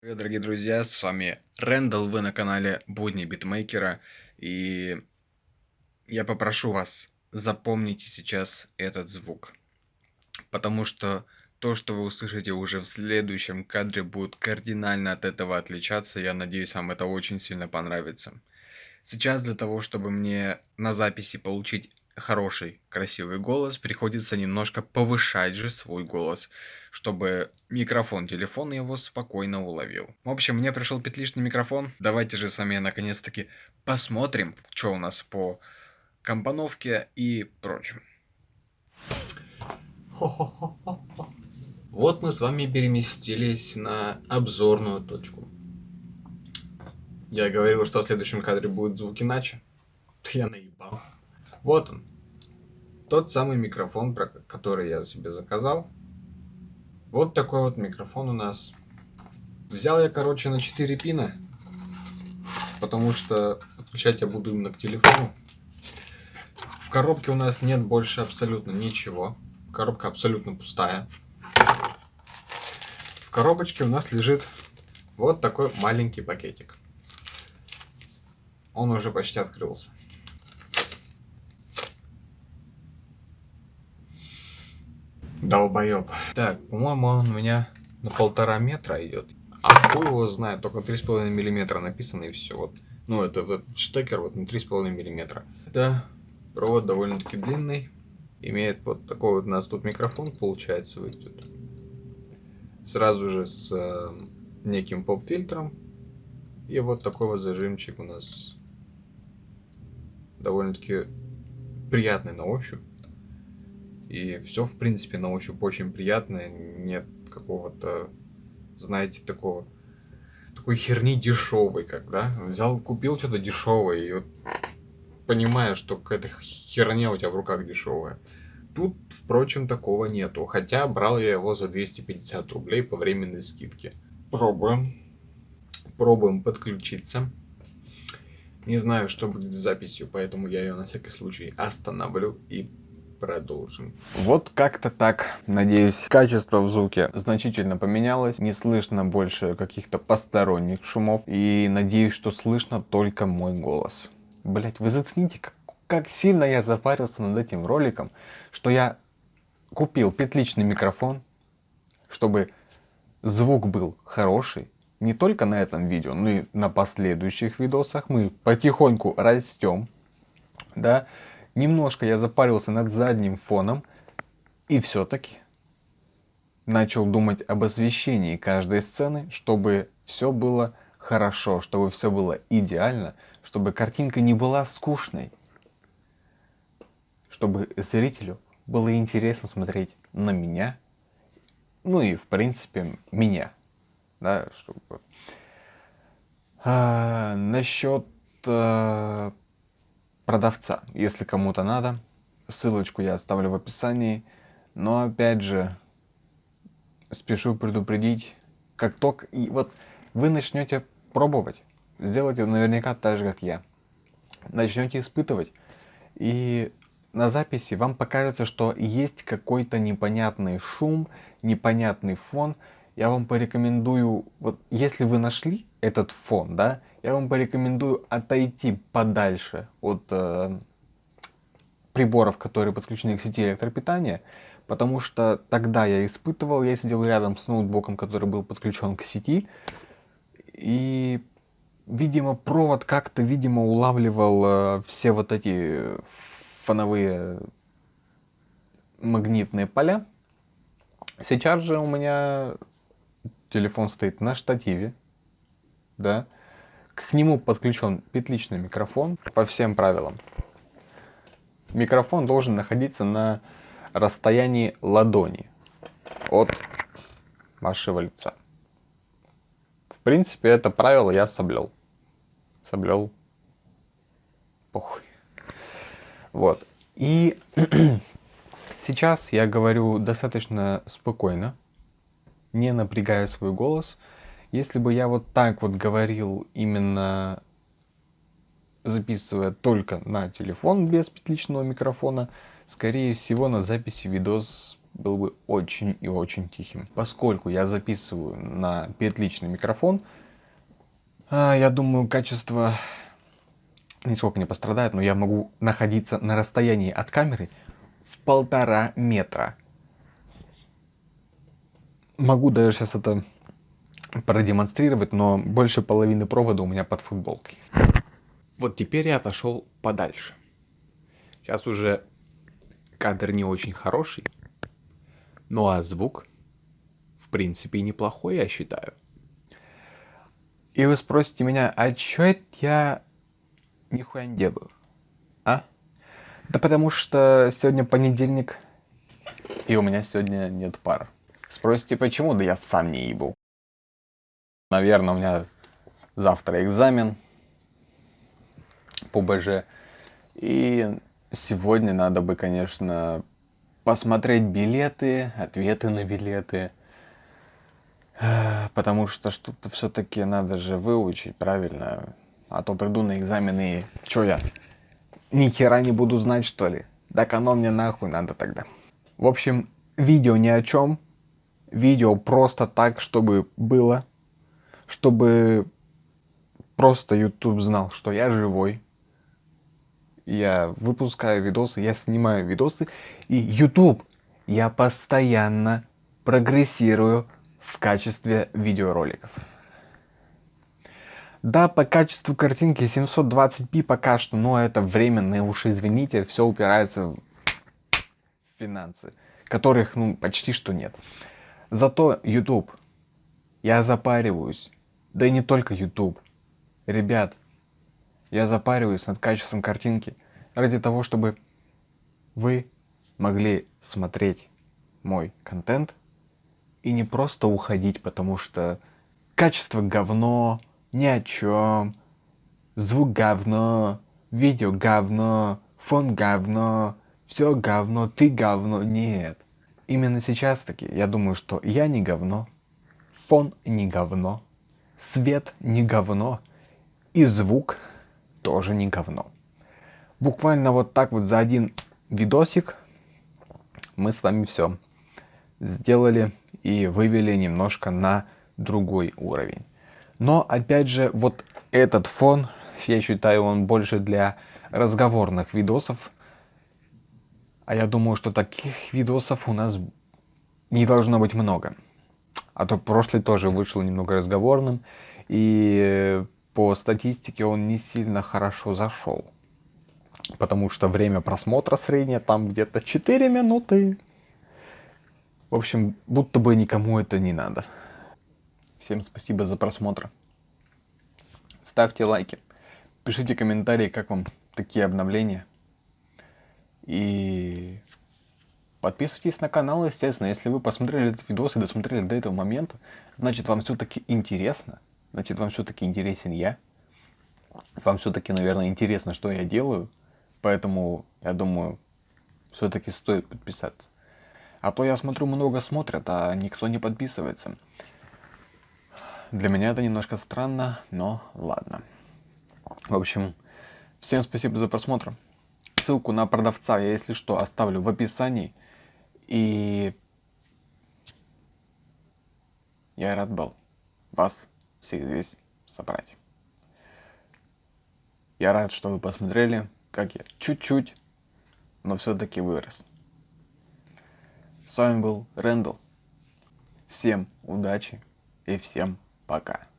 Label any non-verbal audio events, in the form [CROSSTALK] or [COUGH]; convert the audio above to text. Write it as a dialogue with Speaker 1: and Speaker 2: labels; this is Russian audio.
Speaker 1: Привет, дорогие друзья, с вами Рэндалл, вы на канале Будни Битмейкера, и я попрошу вас, запомните сейчас этот звук, потому что то, что вы услышите уже в следующем кадре, будет кардинально от этого отличаться, я надеюсь, вам это очень сильно понравится. Сейчас для того, чтобы мне на записи получить хороший, красивый голос, приходится немножко повышать же свой голос, чтобы микрофон телефона его спокойно уловил. В общем, мне пришел петличный микрофон. Давайте же с вами наконец-таки посмотрим, что у нас по компоновке и прочем. Вот мы с вами переместились на обзорную точку. Я говорил, что в следующем кадре будет звук иначе. Я наебал. Вот он. Тот самый микрофон, про который я себе заказал. Вот такой вот микрофон у нас. Взял я, короче, на 4 пина. Потому что подключать я буду именно к телефону. В коробке у нас нет больше абсолютно ничего. Коробка абсолютно пустая. В коробочке у нас лежит вот такой маленький пакетик. Он уже почти открылся. Долбоеб. Так, по-моему, он у меня на полтора метра идет. А хуй его знает, только 3,5 миллиметра написано и все. Вот. Ну, это вот штекер вот на 3,5 миллиметра. Да, провод довольно-таки длинный. Имеет вот такой вот у нас тут микрофон, получается, выйдет. Сразу же с э, неким поп-фильтром. И вот такой вот зажимчик у нас довольно-таки приятный на ощупь. И все, в принципе, на ощупь очень приятное. Нет какого-то, знаете, такого такой херни дешевой, как, да? Взял, купил что-то дешевое, и вот понимаешь, что какая-то херня у тебя в руках дешевая. Тут, впрочем, такого нету. Хотя брал я его за 250 рублей по временной скидке. Пробуем. Пробуем подключиться. Не знаю, что будет с записью, поэтому я ее на всякий случай остановлю и продолжим. Вот как-то так. Надеюсь, качество в звуке значительно поменялось. Не слышно больше каких-то посторонних шумов. И надеюсь, что слышно только мой голос. Блять, вы зацените, как, как сильно я запарился над этим роликом, что я купил петличный микрофон, чтобы звук был хороший. Не только на этом видео, но и на последующих видосах. Мы потихоньку растем. Да, Немножко я запарился над задним фоном и все-таки начал думать об освещении каждой сцены, чтобы все было хорошо, чтобы все было идеально, чтобы картинка не была скучной, чтобы зрителю было интересно смотреть на меня, ну и в принципе меня, да, чтобы... А, насчет а, продавца, если кому-то надо. Ссылочку я оставлю в описании. Но опять же, спешу предупредить, как только и вот вы начнете пробовать, сделайте наверняка так же, как я. Начнете испытывать, и на записи вам покажется, что есть какой-то непонятный шум, непонятный фон. Я вам порекомендую, вот если вы нашли этот фон, да, я вам порекомендую отойти подальше от э, приборов, которые подключены к сети электропитания, потому что тогда я испытывал, я сидел рядом с ноутбуком, который был подключен к сети, и, видимо, провод как-то, видимо, улавливал э, все вот эти фоновые магнитные поля. Сейчас же у меня телефон стоит на штативе, да, к нему подключен петличный микрофон по всем правилам. Микрофон должен находиться на расстоянии ладони от вашего лица. В принципе, это правило я соблел. Соблел. Похуй. Вот. И [CLEARS THROAT] сейчас я говорю достаточно спокойно, не напрягая свой голос, если бы я вот так вот говорил, именно записывая только на телефон без петличного микрофона, скорее всего на записи видос был бы очень и очень тихим. Поскольку я записываю на петличный микрофон, а, я думаю, качество нисколько не пострадает, но я могу находиться на расстоянии от камеры в полтора метра. Могу даже сейчас это продемонстрировать, но больше половины провода у меня под футболкой. Вот теперь я отошел подальше. Сейчас уже кадр не очень хороший, ну а звук, в принципе, неплохой, я считаю. И вы спросите меня, а чё это я нихуя не делаю? А? Да потому что сегодня понедельник, и у меня сегодня нет пар. Спросите, почему? Да я сам не ебу. Наверное, у меня завтра экзамен по БЖ. И сегодня надо бы, конечно, посмотреть билеты, ответы на билеты. Потому что что-то все-таки надо же выучить, правильно? А то приду на экзамены и... Чё я? Ни хера не буду знать, что ли? Так оно мне нахуй надо тогда. В общем, видео ни о чем. Видео просто так, чтобы было чтобы просто YouTube знал, что я живой. Я выпускаю видосы, я снимаю видосы. И YouTube, я постоянно прогрессирую в качестве видеороликов. Да, по качеству картинки 720p пока что, но это временно, уж извините, все упирается в финансы, которых ну почти что нет. Зато YouTube, я запариваюсь, да и не только YouTube. Ребят, я запариваюсь над качеством картинки ради того, чтобы вы могли смотреть мой контент и не просто уходить, потому что качество говно, ни о чем, звук говно, видео говно, фон говно, все говно, ты говно. Нет. Именно сейчас таки я думаю, что я не говно, фон не говно, Свет не говно, и звук тоже не говно. Буквально вот так вот за один видосик мы с вами все сделали и вывели немножко на другой уровень. Но опять же, вот этот фон, я считаю, он больше для разговорных видосов. А я думаю, что таких видосов у нас не должно быть много. А то прошлый тоже вышел немного разговорным. И по статистике он не сильно хорошо зашел. Потому что время просмотра среднее там где-то 4 минуты. В общем, будто бы никому это не надо. Всем спасибо за просмотр. Ставьте лайки. Пишите комментарии, как вам такие обновления. И Подписывайтесь на канал, естественно. Если вы посмотрели этот видос и досмотрели до этого момента, значит вам все-таки интересно. Значит вам все-таки интересен я. Вам все-таки, наверное, интересно, что я делаю. Поэтому, я думаю, все-таки стоит подписаться. А то я смотрю, много смотрят, а никто не подписывается. Для меня это немножко странно, но ладно. В общем, всем спасибо за просмотр. Ссылку на продавца я, если что, оставлю в описании. И я рад был вас всех здесь собрать. Я рад, что вы посмотрели, как я чуть-чуть, но все-таки вырос. С вами был Рэндалл. Всем удачи и всем пока.